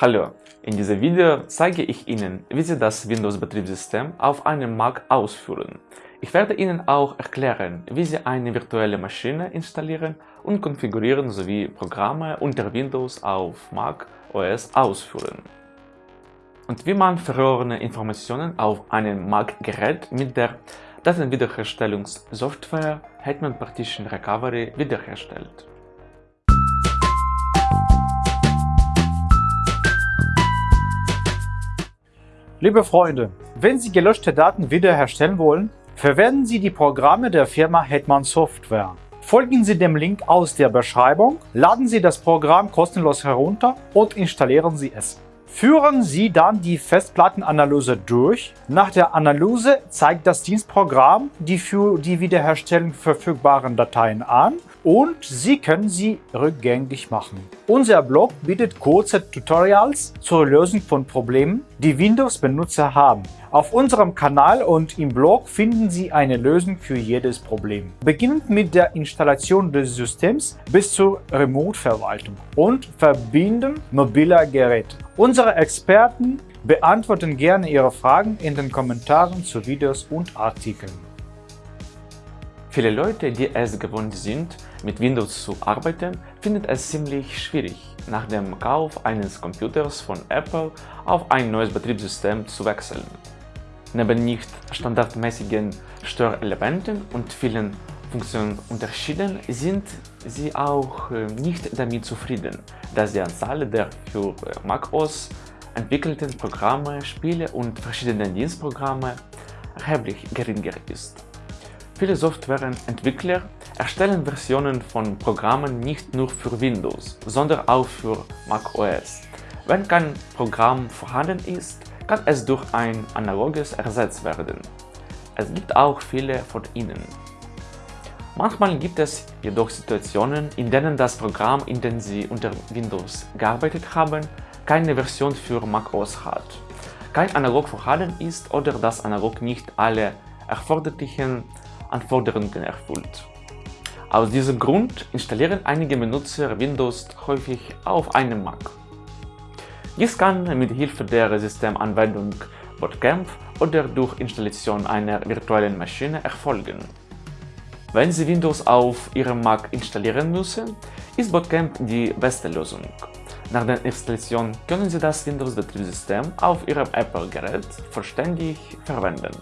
Hallo, in diesem Video zeige ich Ihnen, wie Sie das Windows-Betriebssystem auf einem Mac ausführen. Ich werde Ihnen auch erklären, wie Sie eine virtuelle Maschine installieren und konfigurieren sowie Programme unter Windows auf Mac OS ausführen. Und wie man verlorene Informationen auf einem Mac-Gerät mit der Datenwiederherstellungssoftware Hetman Partition Recovery wiederherstellt. Liebe Freunde, wenn Sie gelöschte Daten wiederherstellen wollen, verwenden Sie die Programme der Firma Hetman Software. Folgen Sie dem Link aus der Beschreibung, laden Sie das Programm kostenlos herunter und installieren Sie es. Führen Sie dann die Festplattenanalyse durch. Nach der Analyse zeigt das Dienstprogramm die für die Wiederherstellung verfügbaren Dateien an und Sie können sie rückgängig machen. Unser Blog bietet kurze Tutorials zur Lösung von Problemen, die Windows-Benutzer haben. Auf unserem Kanal und im Blog finden Sie eine Lösung für jedes Problem. Beginnend mit der Installation des Systems bis zur Remote-Verwaltung und Verbinden mobiler Geräte. Unsere Experten beantworten gerne Ihre Fragen in den Kommentaren zu Videos und Artikeln. Viele Leute, die es gewohnt sind, mit Windows zu arbeiten, finden es ziemlich schwierig, nach dem Kauf eines Computers von Apple auf ein neues Betriebssystem zu wechseln. Neben nicht standardmäßigen Störelementen und vielen Funktionsunterschieden sind sie auch äh, nicht damit zufrieden, dass die Anzahl der für äh, macOS entwickelten Programme, Spiele und verschiedene Dienstprogramme erheblich geringer ist. Viele Softwareentwickler erstellen Versionen von Programmen nicht nur für Windows, sondern auch für macOS. Wenn kein Programm vorhanden ist, kann es durch ein analoges ersetzt werden. Es gibt auch viele von ihnen. Manchmal gibt es jedoch Situationen, in denen das Programm, in dem Sie unter Windows gearbeitet haben, keine Version für macOS hat, kein Analog vorhanden ist oder das Analog nicht alle erforderlichen Anforderungen erfüllt. Aus diesem Grund installieren einige Benutzer Windows häufig auf einem Mac. Dies kann mit Hilfe der Systemanwendung Bootcamp oder durch Installation einer virtuellen Maschine erfolgen. Wenn Sie Windows auf Ihrem Mac installieren müssen, ist Bootcamp die beste Lösung. Nach der Installation können Sie das Windows-Betriebssystem auf Ihrem Apple-Gerät vollständig verwenden.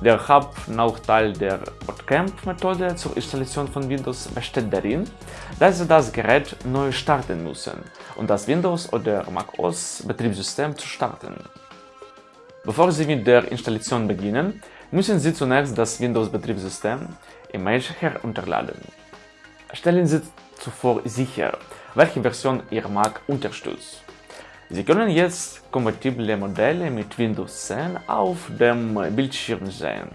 Der Hauptnachteil der Bootcamp-Methode zur Installation von Windows besteht darin, dass Sie das Gerät neu starten müssen, um das Windows- oder macOS-Betriebssystem zu starten. Bevor Sie mit der Installation beginnen, müssen Sie zunächst das Windows-Betriebssystem Image herunterladen. Stellen Sie zuvor sicher, welche Version Ihr Mac unterstützt. Sie können jetzt kompatible Modelle mit Windows 10 auf dem Bildschirm sehen.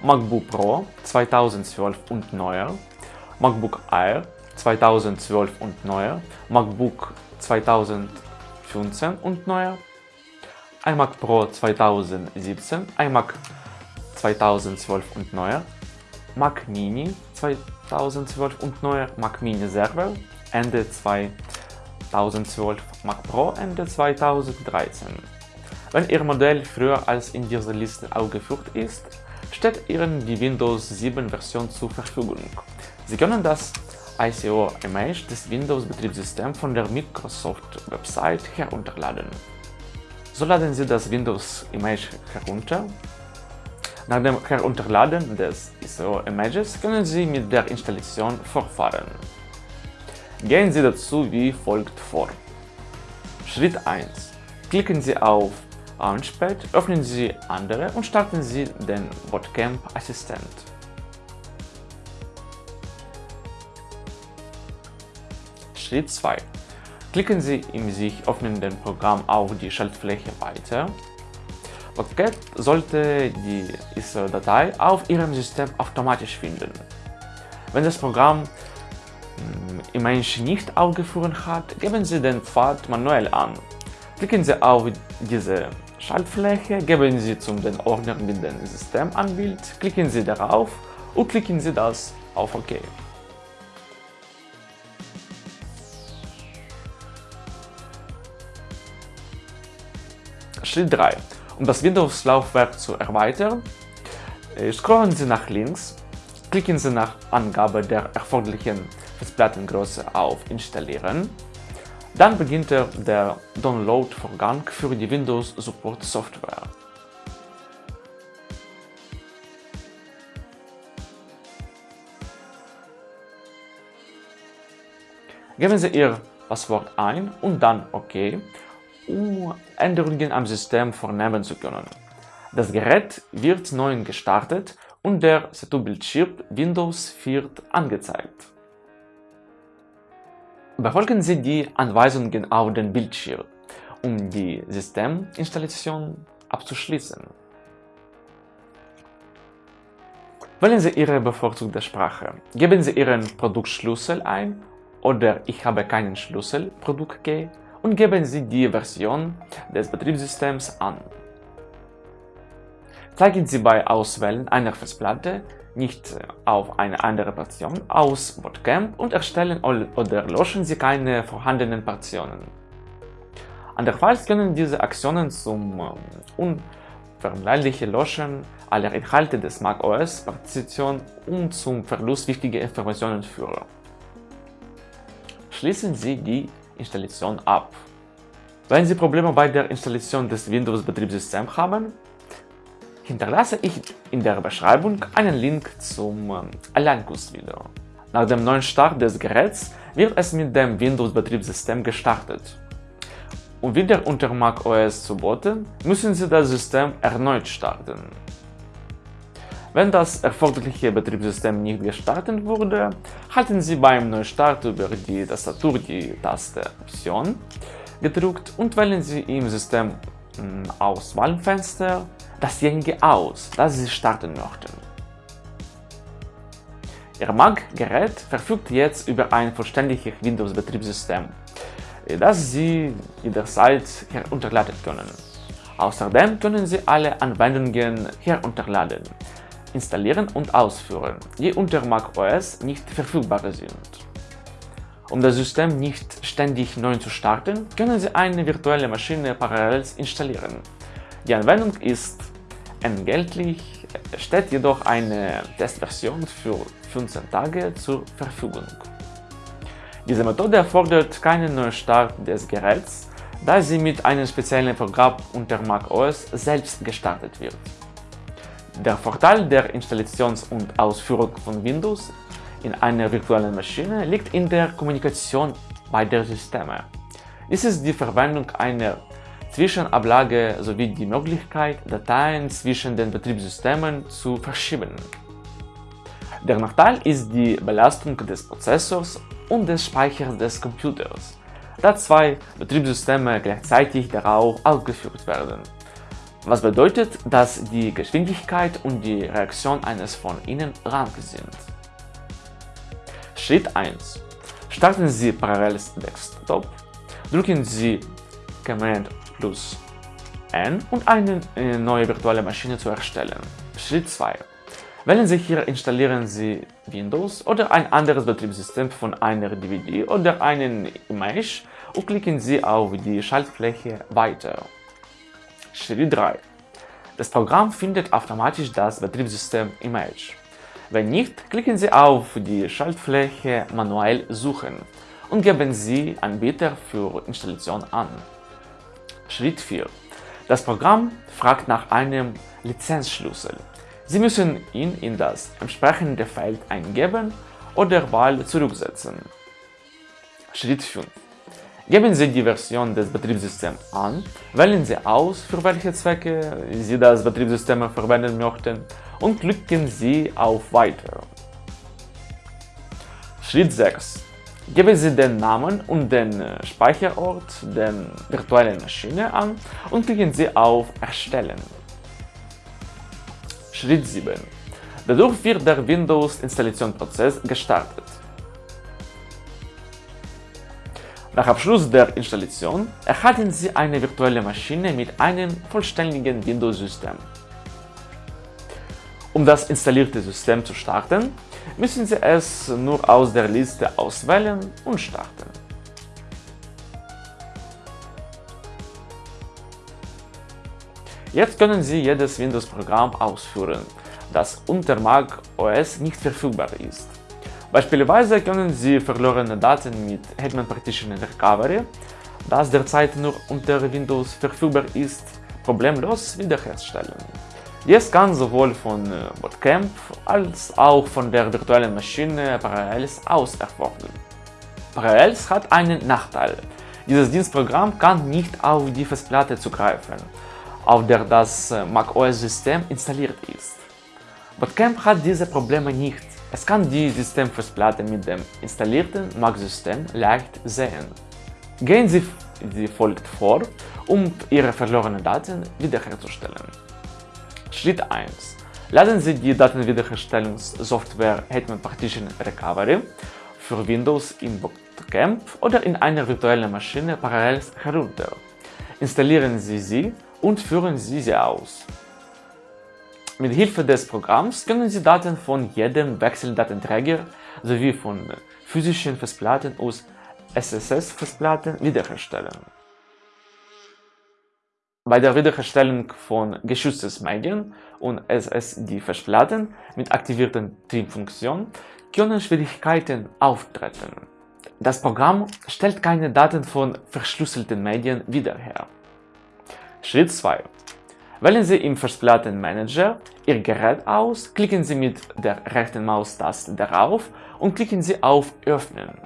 MacBook Pro 2012 und neuer, MacBook Air 2012 und neuer, MacBook 2015 und neuer, iMac Pro 2017, iMac 2012 und neuer, Mac Mini 2012 und neuer, Mac Mini Server Ende 2012 2012 Mac Pro Ende 2013. Wenn Ihr Modell früher als in dieser Liste aufgeführt ist, steht Ihnen die Windows 7 Version zur Verfügung. Sie können das ICO-Image des Windows-Betriebssystems von der Microsoft-Website herunterladen. So laden Sie das Windows-Image herunter. Nach dem Herunterladen des ICO-Images können Sie mit der Installation fortfahren. Gehen Sie dazu wie folgt vor. Schritt 1. Klicken Sie auf Launchpad, öffnen Sie andere und starten Sie den Bootcamp Assistent. Schritt 2. Klicken Sie im sich öffnenden Programm auf die Schaltfläche Weiter. Bootcamp sollte die ISO-Datei auf Ihrem System automatisch finden. Wenn das Programm Mm, im Mensch nicht aufgeführt hat, geben Sie den Pfad manuell an. Klicken Sie auf diese Schaltfläche, geben Sie zum den Ordner mit dem System an klicken Sie darauf und klicken Sie das auf OK. Schritt 3. Um das Windows-Laufwerk zu erweitern, äh, scrollen Sie nach links klicken Sie nach Angabe der erforderlichen Festplattengröße auf Installieren. Dann beginnt der Download-Vorgang für die Windows Support Software. Geben Sie Ihr Passwort ein und dann OK, um Änderungen am System vornehmen zu können. Das Gerät wird neu gestartet und der Setup-Bildschirm Windows 4 angezeigt. Befolgen Sie die Anweisungen auf dem Bildschirm, um die Systeminstallation abzuschließen. Wählen Sie Ihre bevorzugte Sprache. Geben Sie Ihren Produktschlüssel ein oder Ich habe keinen Schlüssel Produkt Key und geben Sie die Version des Betriebssystems an. Zeigen Sie bei Auswählen einer Festplatte nicht auf eine andere Partition aus Bootcamp und erstellen oder löschen Sie keine vorhandenen Partitionen. Andernfalls können diese Aktionen zum ähm, unvermeidlichen Löschen aller Inhalte des macOS-Partition und zum Verlust wichtiger Informationen führen. Schließen Sie die Installation ab. Wenn Sie Probleme bei der Installation des Windows-Betriebssystems haben, hinterlasse ich in der Beschreibung einen Link zum ähm, Alleinkursvideo. Nach dem neuen Start des Geräts wird es mit dem Windows-Betriebssystem gestartet. Um wieder unter macOS zu booten, müssen Sie das System erneut starten. Wenn das erforderliche Betriebssystem nicht gestartet wurde, halten Sie beim Neustart über die Tastatur die Taste Option gedrückt und wählen Sie im System hm, Auswahlfenster dasjenige aus, das Sie starten möchten. Ihr Mac-Gerät verfügt jetzt über ein vollständiges Windows-Betriebssystem, das Sie jederzeit herunterladen können. Außerdem können Sie alle Anwendungen herunterladen, installieren und ausführen, die unter macOS nicht verfügbar sind. Um das System nicht ständig neu zu starten, können Sie eine virtuelle Maschine parallel installieren. Die Anwendung ist entgeltlich, steht jedoch eine Testversion für 15 Tage zur Verfügung. Diese Methode erfordert keinen Neustart des Geräts, da sie mit einem speziellen Programm unter macOS selbst gestartet wird. Der Vorteil der Installation und Ausführung von Windows in einer virtuellen Maschine liegt in der Kommunikation beider Systeme. Dies ist die Verwendung einer Zwischenablage sowie die Möglichkeit, Dateien zwischen den Betriebssystemen zu verschieben. Der Nachteil ist die Belastung des Prozessors und des Speichers des Computers, da zwei Betriebssysteme gleichzeitig darauf ausgeführt werden. Was bedeutet, dass die Geschwindigkeit und die Reaktion eines von ihnen rank sind. Schritt 1. Starten Sie Parallels Desktop, drücken Sie Command plus N und eine äh, neue virtuelle Maschine zu erstellen. Schritt 2. Wählen Sie hier installieren Sie Windows oder ein anderes Betriebssystem von einer DVD oder einen Image und klicken Sie auf die Schaltfläche Weiter. Schritt 3. Das Programm findet automatisch das Betriebssystem Image. Wenn nicht, klicken Sie auf die Schaltfläche Manuell suchen und geben Sie Anbieter für Installation an. Schritt 4. Das Programm fragt nach einem Lizenzschlüssel. Sie müssen ihn in das entsprechende Feld eingeben oder Wahl zurücksetzen. Schritt 5. Geben Sie die Version des Betriebssystems an, wählen Sie aus, für welche Zwecke Sie das Betriebssystem verwenden möchten und klicken Sie auf Weiter. Schritt 6. Geben Sie den Namen und den äh, Speicherort der virtuellen Maschine an und klicken Sie auf Erstellen. Schritt 7. Dadurch wird der Windows-Installationsprozess gestartet. Nach Abschluss der Installation erhalten Sie eine virtuelle Maschine mit einem vollständigen Windows-System. Um das installierte System zu starten, müssen Sie es nur aus der Liste auswählen und starten. Jetzt können Sie jedes Windows-Programm ausführen, das unter Mac OS nicht verfügbar ist. Beispielsweise können Sie verlorene Daten mit Hetman Partition Recovery, das derzeit nur unter Windows verfügbar ist, problemlos wiederherstellen. Dies kann sowohl von äh, Bootcamp als auch von der virtuellen Maschine Parallels aus erfolgen. Parallels hat einen Nachteil. Dieses Dienstprogramm kann nicht auf die Festplatte zugreifen, auf der das äh, macOS-System installiert ist. Bootcamp hat diese Probleme nicht. Es kann die Systemfestplatte mit dem installierten Mac-System leicht sehen. Gehen Sie wie folgt vor, um Ihre verlorenen Daten wiederherzustellen. Schritt 1. Laden Sie die Datenwiederherstellungssoftware Hetman Partition Recovery für Windows in Bootcamp oder in einer virtuellen Maschine parallel herunter. Installieren Sie sie und führen Sie sie aus. Mit Hilfe des Programms können Sie Daten von jedem Wechseldatenträger sowie von physischen Festplatten aus SSS-Festplatten wiederherstellen. Bei der Wiederherstellung von geschützten Medien und SSD-Festplatten mit aktivierten Triebfunktion können Schwierigkeiten auftreten. Das Programm stellt keine Daten von verschlüsselten Medien wieder her. Schritt 2. Wählen Sie im Festplattenmanager Ihr Gerät aus, klicken Sie mit der rechten Maustaste darauf und klicken Sie auf Öffnen.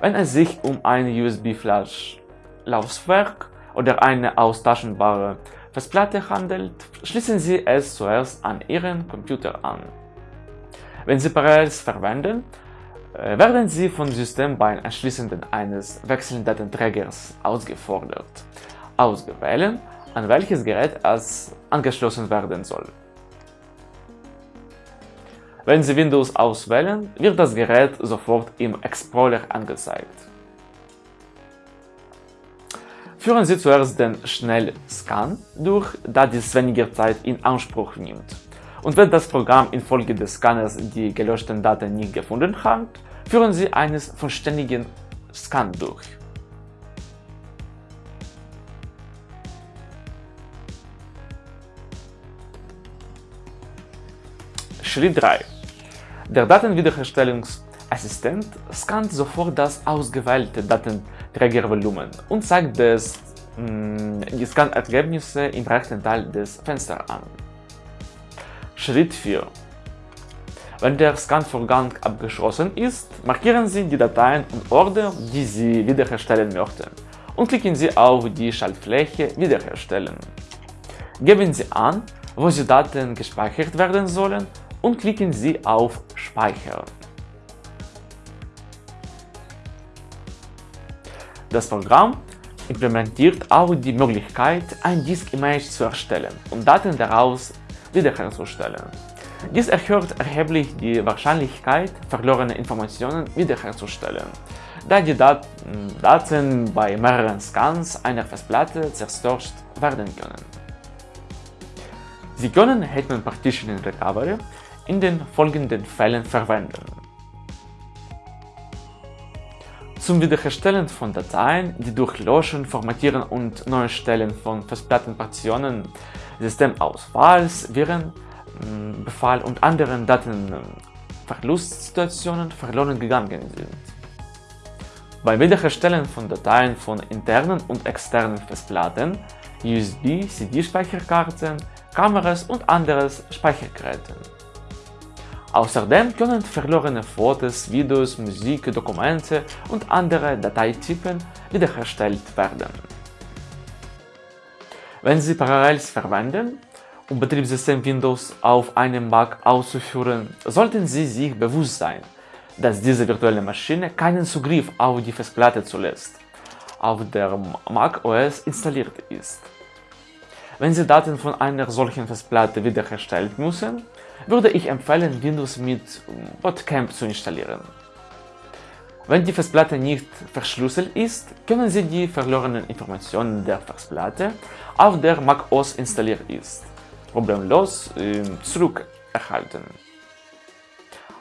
Wenn es sich um ein USB-Flash-Laufwerk oder eine austauschbare Festplatte handelt, schließen Sie es zuerst an Ihren Computer an. Wenn Sie Parallels verwenden, äh, werden Sie vom System beim Erschließen eines Wechseldatenträgers ausgefordert, ausgewählt, an welches Gerät es angeschlossen werden soll. Wenn Sie Windows auswählen, wird das Gerät sofort im Explorer angezeigt. Führen Sie zuerst den Schnellscan durch, da dies weniger Zeit in Anspruch nimmt. Und wenn das Programm infolge des Scanners die gelöschten Daten nicht gefunden hat, führen Sie einen vollständigen Scan durch. Schritt 3 der Datenwiederherstellungsassistent scannt sofort das ausgewählte Datenträgervolumen und zeigt das, mm, die Scan-Ergebnisse im rechten Teil des Fensters an. Schritt 4 Wenn der Scan-Vorgang abgeschlossen ist, markieren Sie die Dateien und Ordner, die Sie wiederherstellen möchten und klicken Sie auf die Schaltfläche Wiederherstellen. Geben Sie an, wo die Daten gespeichert werden sollen und klicken Sie auf Speichern. Das Programm implementiert auch die Möglichkeit, ein Disk-Image zu erstellen und Daten daraus wiederherzustellen. Dies erhöht erheblich die Wahrscheinlichkeit, verlorene Informationen wiederherzustellen, da die Daten, Daten bei mehreren Scans einer Festplatte zerstört werden können. Sie können Hetman Partition Recovery in den folgenden Fällen verwenden. Zum Wiederherstellen von Dateien, die durch Löschen, Formatieren und Neustellen von Festplattenpartitionen, Systemausfalls, Virenbefall und anderen Datenverlustsituationen verloren gegangen sind. Beim Wiederherstellen von Dateien von internen und externen Festplatten, USB, CD-Speicherkarten, Kameras und anderen Speichergeräten. Außerdem können verlorene Fotos, Videos, Musik, Dokumente und andere Dateitypen wiederhergestellt werden. Wenn Sie Parallels verwenden, um Betriebssystem Windows auf einem Mac auszuführen, sollten Sie sich bewusst sein, dass diese virtuelle Maschine keinen Zugriff auf die Festplatte zulässt, auf der Mac OS installiert ist. Wenn Sie Daten von einer solchen Festplatte wiederherstellen müssen, würde ich empfehlen, Windows mit Bootcamp zu installieren. Wenn die Festplatte nicht verschlüsselt ist, können Sie die verlorenen Informationen der Festplatte, auf der Mac OS installiert ist, problemlos äh, zurückerhalten.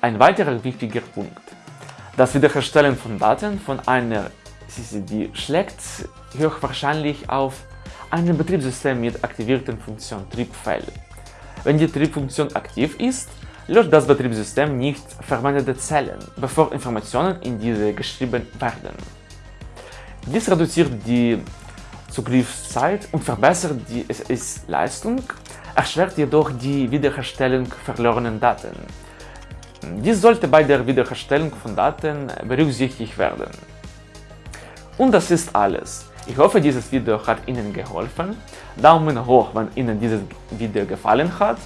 Ein weiterer wichtiger Punkt. Das Wiederherstellen von Daten von einer CCD schlägt höchstwahrscheinlich auf ein Betriebssystem mit aktivierten Funktion Triebfell. Wenn die Triebfunktion aktiv ist, löscht das Betriebssystem nicht verwendete Zellen, bevor Informationen in diese geschrieben werden. Dies reduziert die Zugriffszeit und verbessert die SS-Leistung, erschwert jedoch die Wiederherstellung verlorener Daten. Dies sollte bei der Wiederherstellung von Daten berücksichtigt werden. Und das ist alles. Ich hoffe, dieses Video hat Ihnen geholfen. Daumen hoch, wenn Ihnen dieses Video gefallen hat.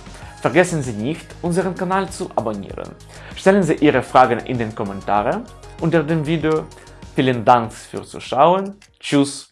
Vergessen Sie nicht, unseren Kanal zu abonnieren. Stellen Sie Ihre Fragen in den Kommentaren unter dem Video. Vielen Dank fürs Zuschauen. Tschüss.